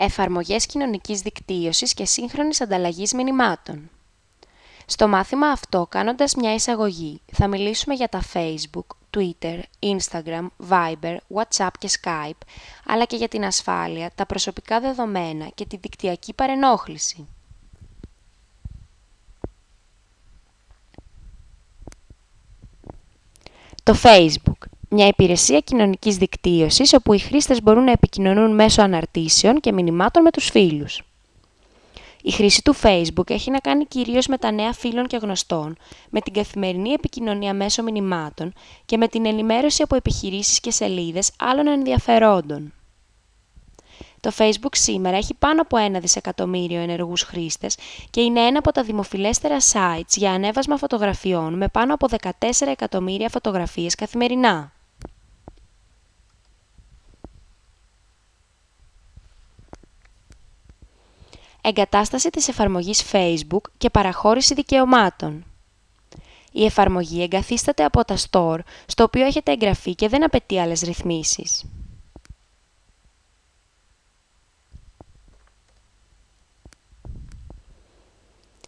εφαρμογές κοινωνικής δικτύωσης και σύγχρονης ανταλλαγής μηνυμάτων. Στο μάθημα αυτό, κάνοντας μια εισαγωγή, θα μιλήσουμε για τα Facebook, Twitter, Instagram, Viber, WhatsApp και Skype, αλλά και για την ασφάλεια, τα προσωπικά δεδομένα και τη δικτυακή παρενόχληση. Το Facebook μια υπηρεσία κοινωνικής δικτύωσης όπου οι χρήστες μπορούν να επικοινωνούν μέσω αναρτήσεων και μηνυμάτων με τους φίλους. Η χρήση του Facebook έχει να κάνει κυρίως με τα νέα φίλων και γνωστών, με την καθημερινή επικοινωνία μέσω μηνυμάτων και με την ενημέρωση από επιχειρήσεις και σελίδες άλλων ενδιαφερόντων. Το Facebook σήμερα έχει πάνω από ένα δισεκατομμύριο ενεργούς χρήστες και είναι ένα από τα δημοφιλέστερα sites για ανέβασμα φωτογραφιών με πάνω από 14 εκατομμύρια φωτογραφίες καθημερινά. Εγκατάσταση της εφαρμογής Facebook και παραχώρηση δικαιωμάτων. Η εφαρμογή εγκαθίσταται από τα Store, στο οποίο έχετε εγγραφεί και δεν απαιτεί άλλες ρυθμίσεις.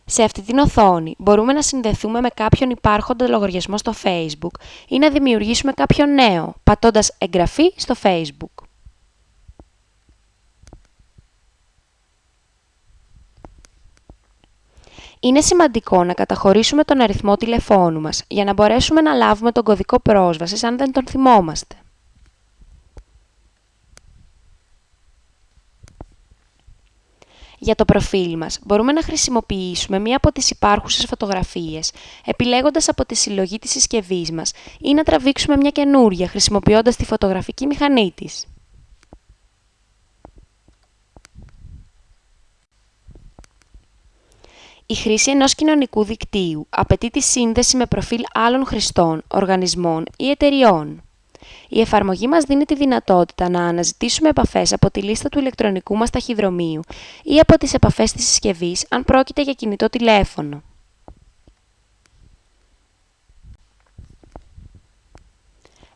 Σε αυτή την οθόνη μπορούμε να συνδεθούμε με κάποιον υπάρχοντα λογαριασμό στο Facebook ή να δημιουργήσουμε κάποιον νέο, πατώντας «Εγγραφή» στο Facebook. Είναι σημαντικό να καταχωρήσουμε τον αριθμό τηλεφώνου μας για να μπορέσουμε να λάβουμε τον κωδικό πρόσβασης αν δεν τον θυμόμαστε. Για το προφίλ μας μπορούμε να χρησιμοποιήσουμε μία από τις υπάρχουσες φωτογραφίες, επιλέγοντας από τη συλλογή της συσκευής μας ή να τραβήξουμε μια καινούρια χρησιμοποιώντας τη φωτογραφική μηχανή της. Η χρήση ενός κοινωνικού δικτύου απαιτεί τη σύνδεση με προφίλ άλλων χρηστών, οργανισμών ή εταιριών. Η εφαρμογή μας δίνει τη δυνατότητα να αναζητήσουμε επαφές από τη λίστα του ηλεκτρονικού μας ταχυδρομείου ή από τις επαφές της συσκευής αν πρόκειται για κινητό τηλέφωνο.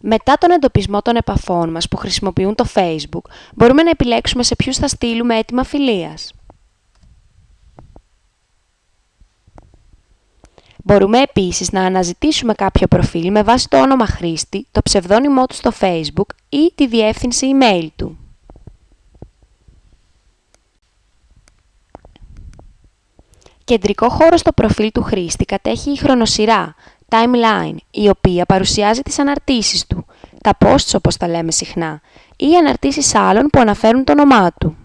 Μετά τον εντοπισμό των επαφών μας που χρησιμοποιούν το Facebook, μπορούμε να επιλέξουμε σε ποιους θα στείλουμε έτοιμα φιλίας. Μπορούμε επίσης να αναζητήσουμε κάποιο προφίλ με βάση το όνομα χρήστη, το ψευδόνυμό του στο Facebook ή τη διεύθυνση email του. Κεντρικό χώρο στο προφίλ του χρήστη κατέχει η χρονοσυρά, timeline, η οποία παρουσιάζει τις αναρτήσεις του, τα posts όπως τα λέμε συχνά, ή αναρτήσεις άλλων που αναφέρουν το όνομά του.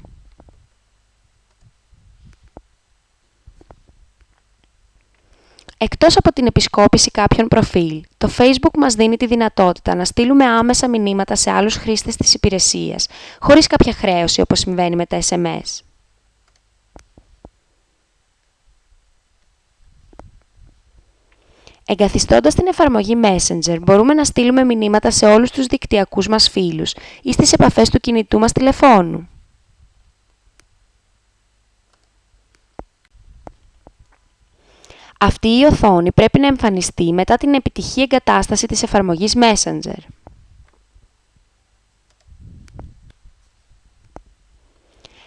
Εκτός από την επισκόπηση κάποιων προφίλ, το Facebook μας δίνει τη δυνατότητα να στείλουμε άμεσα μηνύματα σε άλλους χρήστες της υπηρεσίας, χωρίς κάποια χρέωση όπως συμβαίνει με τα SMS. Εγκαθιστώντας την εφαρμογή Messenger, μπορούμε να στείλουμε μηνύματα σε όλους τους δικτυακούς μας φίλους ή στις επαφές του κινητού μας τηλεφώνου. Αυτή η οθόνη πρέπει να εμφανιστεί μετά την επιτυχή εγκατάσταση της εφαρμογής Messenger.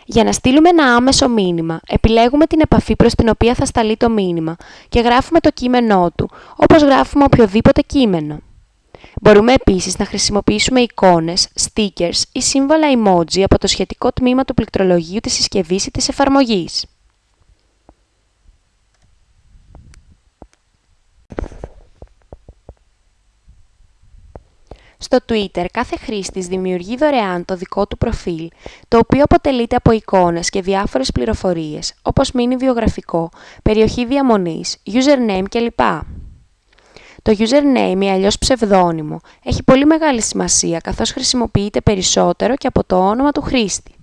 Για να στείλουμε ένα άμεσο μήνυμα, επιλέγουμε την επαφή προς την οποία θα σταλεί το μήνυμα και γράφουμε το κείμενό του, όπως γράφουμε οποιοδήποτε κείμενο. Μπορούμε επίσης να χρησιμοποιήσουμε εικόνες, stickers ή σύμβολα emoji από το σχετικό τμήμα του πληκτρολογίου της συσκευής ή της εφαρμογής. Στο Twitter κάθε χρήστης δημιουργεί δωρεάν το δικό του προφίλ, το οποίο αποτελείται από εικόνες και διάφορες πληροφορίες, όπως μήνυ βιογραφικό, περιοχή διαμονής, username κλπ. Το username ή αλλιώς ψευδόνυμο έχει πολύ μεγάλη σημασία καθώς χρησιμοποιείται περισσότερο και από το όνομα του χρήστη.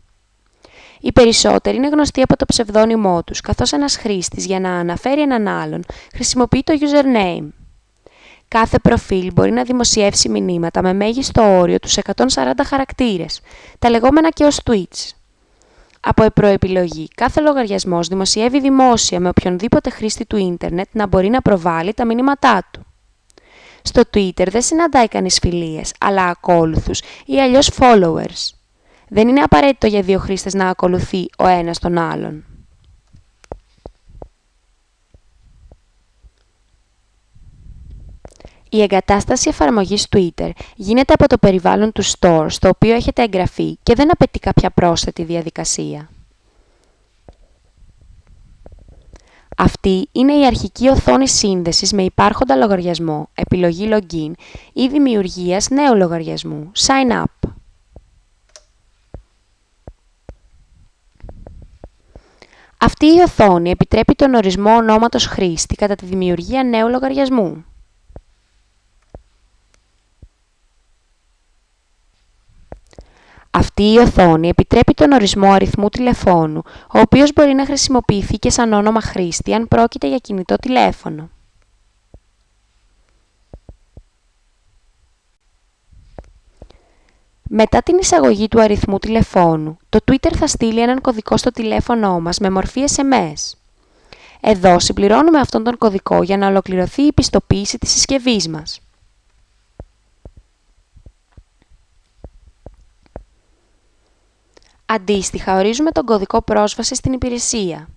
Οι περισσότεροι είναι γνωστοί από το ψευδόνυμό τους, καθώς ένας χρήστης για να αναφέρει έναν άλλον χρησιμοποιεί το username. Κάθε προφίλ μπορεί να δημοσιεύσει μηνύματα με μέγιστο όριο τους 140 χαρακτήρες, τα λεγόμενα και ως tweets. Από προεπιλογή, κάθε λογαριασμός δημοσιεύει δημόσια με οποιονδήποτε χρήστη του ίντερνετ να μπορεί να προβάλλει τα μηνύματά του. Στο Twitter δεν συναντάει κανείς φιλίες, αλλά ακόλουθους ή αλλιώς followers. Δεν είναι απαραίτητο για δύο χρήστες να ακολουθεί ο ένας τον άλλον. Η εγκατάσταση εφαρμογής Twitter γίνεται από το περιβάλλον του Store στο οποίο έχετε εγγραφεί και δεν απαιτεί κάποια πρόσθετη διαδικασία. Αυτή είναι η αρχική οθόνη σύνδεσης με υπάρχοντα λογαριασμό, επιλογή Login ή δημιουργίας νέου λογαριασμού, Sign Up. Αυτή η οθόνη επιτρέπει τον ορισμό ονόματος χρήστη κατά τη δημιουργία νέου λογαριασμού. Αυτή η οθόνη επιτρέπει τον ορισμό αριθμού τηλεφώνου, ο οποίος μπορεί να χρησιμοποιηθεί και σαν όνομα χρήστη αν πρόκειται για κινητό τηλέφωνο. Μετά την εισαγωγή του αριθμού τηλεφώνου, το Twitter θα στείλει έναν κωδικό στο τηλέφωνό μας με μορφή SMS. Εδώ συμπληρώνουμε αυτόν τον κωδικό για να ολοκληρωθεί η πιστοποίηση της συσκευής μας. Αντίστοιχα, ορίζουμε τον κωδικό πρόσβαση στην υπηρεσία.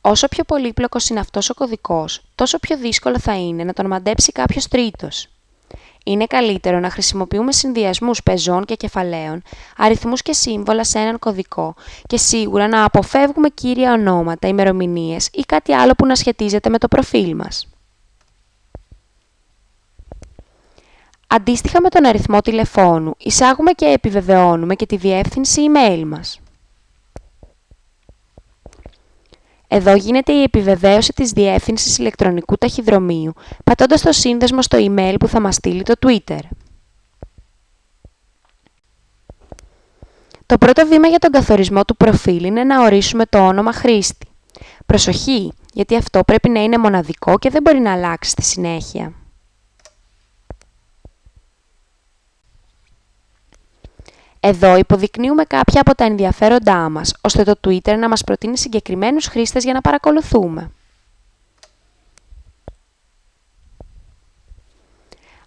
Όσο πιο πολύπλοκος είναι αυτός ο κωδικός, τόσο πιο δύσκολο θα είναι να τον μαντέψει κάποιος τρίτος. Είναι καλύτερο να χρησιμοποιούμε συνδυασμούς πεζών και κεφαλαίων, αριθμούς και σύμβολα σε έναν κωδικό και σίγουρα να αποφεύγουμε κύρια ονόματα, ημερομηνίες ή κάτι άλλο που να σχετίζεται με το προφίλ μας. Αντίστοιχα με τον αριθμό τηλεφώνου, εισάγουμε και επιβεβαιώνουμε και τη διεύθυνση email μας. Εδώ γίνεται η επιβεβαίωση της διεύθυνσης ηλεκτρονικού ταχυδρομείου, πατώντας το σύνδεσμο στο email που θα μας στείλει το Twitter. Το πρώτο βήμα για τον καθορισμό του προφίλ είναι να ορίσουμε το όνομα χρήστη. Προσοχή, γιατί αυτό πρέπει να είναι μοναδικό και δεν μπορεί να αλλάξει στη συνέχεια. Εδώ υποδεικνύουμε κάποια από τα ενδιαφέροντά μας, ώστε το Twitter να μας προτείνει συγκεκριμένους χρήστες για να παρακολουθούμε.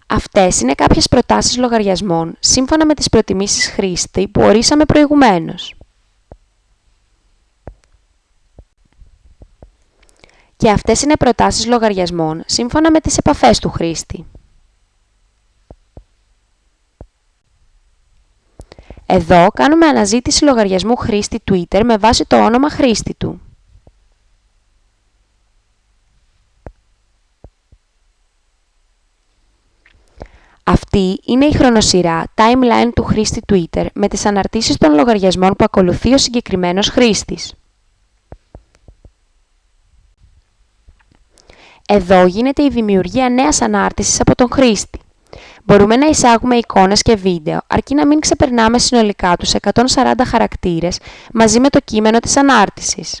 Αυτές είναι κάποιες προτάσεις λογαριασμών, σύμφωνα με τις προτιμήσεις χρήστη που ορίσαμε προηγουμένως. Και αυτές είναι προτάσεις λογαριασμών, σύμφωνα με τις επαφές του χρήστη. Εδώ κάνουμε αναζήτηση λογαριασμού χρήστη Twitter με βάση το όνομα χρήστη του. Αυτή είναι η χρονοσυρά timeline του χρήστη Twitter με τις αναρτήσεις των λογαριασμών που ακολουθεί ο συγκεκριμένος χρήστης. Εδώ γίνεται η δημιουργία νέας ανάρτησης από τον χρήστη. Μπορούμε να εισάγουμε εικόνες και βίντεο, αρκεί να μην ξεπερνάμε συνολικά τους 140 χαρακτήρες μαζί με το κείμενο της ανάρτησης.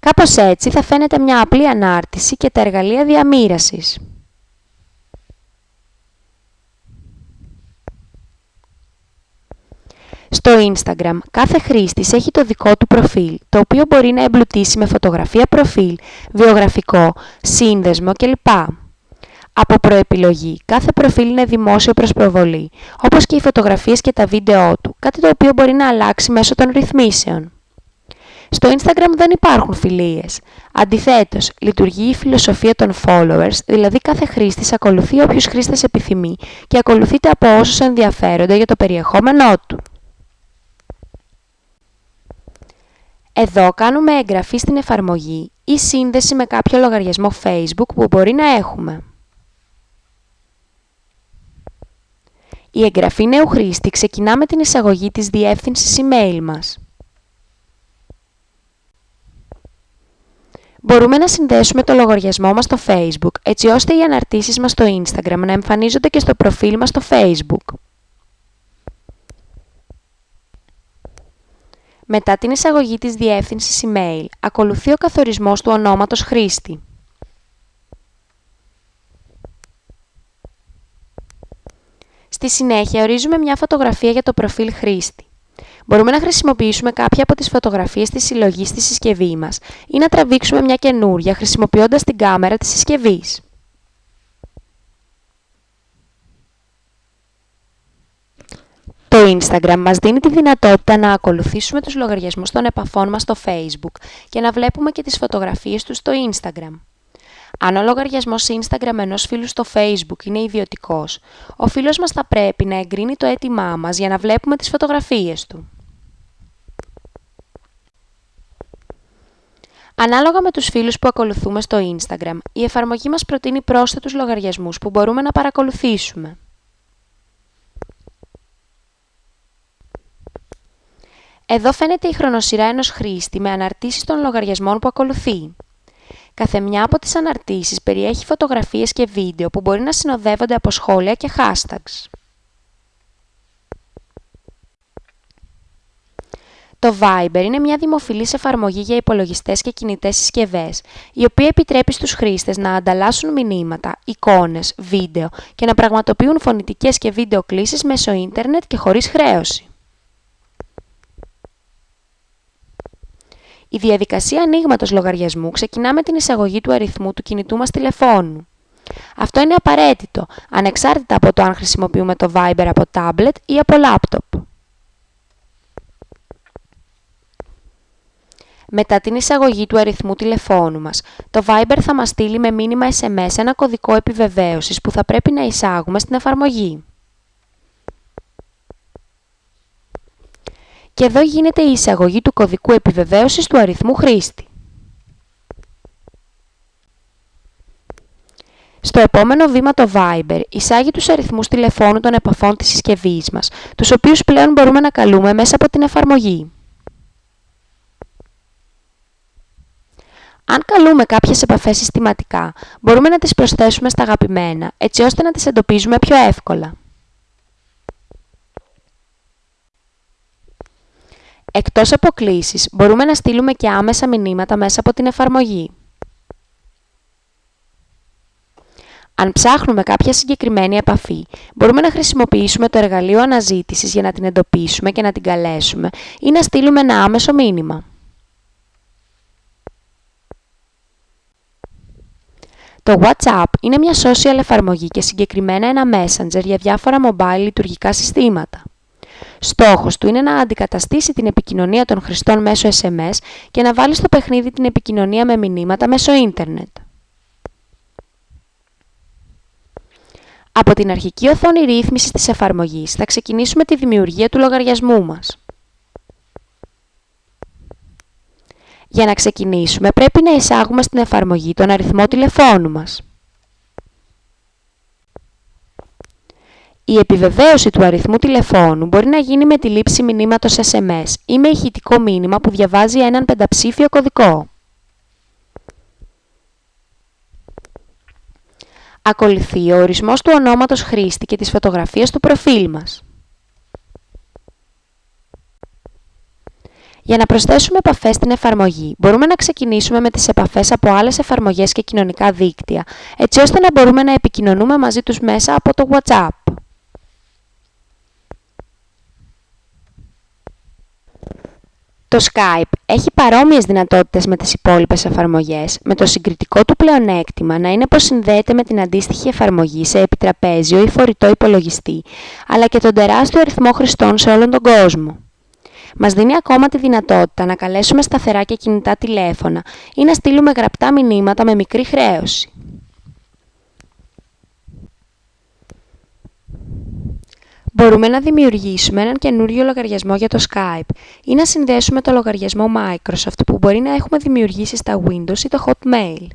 Κάπως έτσι θα φαίνεται μια απλή ανάρτηση και τα εργαλεία διαμήρασης. Στο Instagram, κάθε χρήστης έχει το δικό του προφίλ, το οποίο μπορεί να εμπλουτίσει με φωτογραφία προφίλ, βιογραφικό, σύνδεσμο κλπ. Από προεπιλογή, κάθε προφίλ είναι δημόσιο προς προβολή, όπως και οι φωτογραφίες και τα βίντεό του, κάτι το οποίο μπορεί να αλλάξει μέσω των ρυθμίσεων. Στο Instagram δεν υπάρχουν φιλίες. Αντιθέτως, λειτουργεί η φιλοσοφία των followers, δηλαδή κάθε χρήστης ακολουθεί όποιους χρήστες επιθυμεί και ακολουθείται από όσους ενδιαφέρονται για το περιεχόμενό του. Εδώ κάνουμε εγγραφή στην εφαρμογή ή σύνδεση με κάποιο λογαριασμό Facebook που μπορεί να έχουμε. Η εγγραφή νέου χρήστη ξεκινά με την εισαγωγή της διεύθυνσης email μας. Μπορούμε να συνδέσουμε το λογαριασμό μας στο Facebook, έτσι ώστε οι αναρτήσεις μας στο Instagram να εμφανίζονται και στο προφίλ μας στο Facebook. Μετά την εισαγωγή της διεύθυνσης email, ακολουθεί ο καθορισμός του ονόματος χρήστη. Στη συνέχεια ορίζουμε μια φωτογραφία για το προφίλ χρήστη. Μπορούμε να χρησιμοποιήσουμε κάποια από τις φωτογραφίες της συλλογής στη συσκευής μας ή να τραβήξουμε μια καινούρια χρησιμοποιώντας την κάμερα της συσκευής. Το Instagram μας δίνει τη δυνατότητα να ακολουθήσουμε τους λογαριασμούς των επαφών μας στο Facebook και να βλέπουμε και τις φωτογραφίες τους στο Instagram. Αν ο λογαριασμός Instagram ενός φίλου στο Facebook είναι ιδιωτικός, ο φίλος μας θα πρέπει να εγκρίνει το αίτημά μας για να βλέπουμε τις φωτογραφίες του. Ανάλογα με τους φίλους που ακολουθούμε στο Instagram, η εφαρμογή μας προτείνει πρόσθετους λογαριασμούς που μπορούμε να παρακολουθήσουμε. Εδώ φαίνεται η χρονοσυρά ενός χρήστη με αναρτήσεις των λογαριασμών που ακολουθεί. Κάθε μια από τις αναρτήσεις περιέχει φωτογραφίες και βίντεο που μπορεί να συνοδεύονται από σχόλια και hashtags. Το Viber είναι μια δημοφιλής εφαρμογή για υπολογιστές και κινητές συσκευές, η οποία επιτρέπει στους χρήστες να ανταλλάσσουν μηνύματα, εικόνες, βίντεο και να πραγματοποιούν φωνητικές και βίντεο κλήσεις μέσω ίντερνετ και χωρίς χρέωση. Η διαδικασία ανοίγματος λογαριασμού ξεκινά με την εισαγωγή του αριθμού του κινητού μας τηλεφώνου. Αυτό είναι απαραίτητο, ανεξάρτητα από το αν χρησιμοποιούμε το Viber από tablet ή από laptop. Μετά την εισαγωγή του αριθμού τηλεφώνου μας, το Viber θα μας στείλει με μήνυμα SMS ένα κωδικό επιβεβαίωσης που θα πρέπει να εισάγουμε στην εφαρμογή. Και εδώ γίνεται η εισαγωγή του κωδικού επιβεβαίωσης του αριθμού χρήστη. Στο επόμενο βήμα το Viber εισάγει τους αριθμούς τηλεφώνου των επαφών της συσκευής μας, τους οποίους πλέον μπορούμε να καλούμε μέσα από την εφαρμογή. Αν καλούμε κάποιες επαφές συστηματικά, μπορούμε να τις προσθέσουμε στα αγαπημένα, έτσι ώστε να τις εντοπίζουμε πιο εύκολα. Εκτός από κλήσεις, μπορούμε να στείλουμε και άμεσα μηνύματα μέσα από την εφαρμογή. Αν ψάχνουμε κάποια συγκεκριμένη επαφή, μπορούμε να χρησιμοποιήσουμε το εργαλείο αναζήτησης για να την εντοπίσουμε και να την καλέσουμε ή να στείλουμε ένα άμεσο μήνυμα. Το WhatsApp είναι μια social εφαρμογή και συγκεκριμένα ένα messenger για διάφορα mobile λειτουργικά συστήματα. Στόχος του είναι να αντικαταστήσει την επικοινωνία των χρηστών μέσω SMS και να βάλει στο παιχνίδι την επικοινωνία με μηνύματα μέσω ίντερνετ. Από την αρχική οθόνη ρύθμισης της εφαρμογής θα ξεκινήσουμε τη δημιουργία του λογαριασμού μας. Για να ξεκινήσουμε πρέπει να εισάγουμε στην εφαρμογή τον αριθμό τηλεφώνου μας. Η επιβεβαίωση του αριθμού τηλεφώνου μπορεί να γίνει με τη λήψη μηνύματος SMS ή με ηχητικό μήνυμα που διαβάζει έναν πενταψήφιο κωδικό. Ακολουθεί ο ορισμός του ονόματος χρήστη και της φωτογραφίας του προφίλ μας. Για να προσθέσουμε επαφές στην εφαρμογή, μπορούμε να ξεκινήσουμε με τις επαφές από άλλες εφαρμογές και κοινωνικά δίκτυα, έτσι ώστε να μπορούμε να επικοινωνούμε μαζί τους μέσα από το WhatsApp. Το Skype έχει παρόμοιες δυνατότητες με τις υπόλοιπες εφαρμογές, με το συγκριτικό του πλεονέκτημα να είναι πως συνδέεται με την αντίστοιχη εφαρμογή σε επιτραπέζιο ή φορητό υπολογιστή, αλλά και τον τεράστιο αριθμό χρηστών σε όλον τον κόσμο. Μας δίνει ακόμα τη δυνατότητα να καλέσουμε σταθερά και κινητά τηλέφωνα ή να στείλουμε γραπτά μηνύματα με μικρή χρέωση. Μπορούμε να δημιουργήσουμε έναν καινούριο λογαριασμό για το Skype ή να συνδέσουμε το λογαριασμό Microsoft που μπορεί να έχουμε δημιουργήσει στα Windows ή το Hotmail.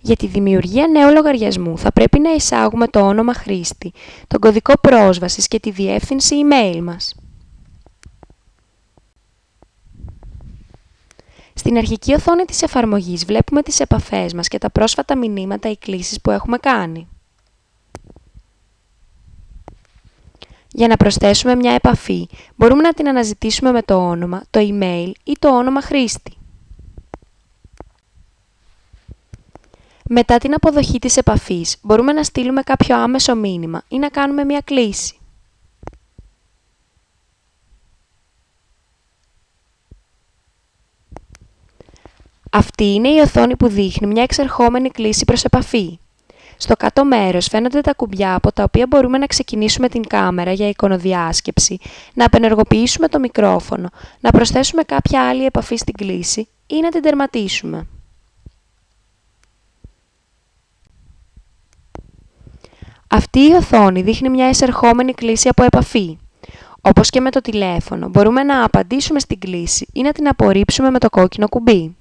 Για τη δημιουργία νέου λογαριασμού θα πρέπει να εισάγουμε το όνομα χρήστη, τον κωδικό πρόσβασης και τη διεύθυνση email μας. Στην αρχική οθόνη της εφαρμογής βλέπουμε τις επαφές μας και τα πρόσφατα μηνύματα ή κλήσεις που έχουμε κάνει. Για να προσθέσουμε μια επαφή, μπορούμε να την αναζητήσουμε με το όνομα, το email ή το όνομα χρήστη. Μετά την αποδοχή της επαφής, μπορούμε να στείλουμε κάποιο άμεσο μήνυμα ή να κάνουμε μια κλήση. Αυτή είναι η οθόνη που δείχνει μια εξερχόμενη κλήση προς επαφή. Στο κάτω μέρος φαίνονται τα κουμπιά από τα οποία μπορούμε να ξεκινήσουμε την κάμερα για εικονοδιάσκεψη, να απενεργοποιήσουμε το μικρόφωνο, να προσθέσουμε κάποια άλλη επαφή στην κλίση ή να την τερματίσουμε. Αυτή η οθόνη δείχνει μια εισερχόμενη κλίση από επαφή. Όπως και με το τηλέφωνο, μπορούμε να απαντήσουμε στην κλίση ή να την απορρίψουμε με το κόκκινο κουμπί.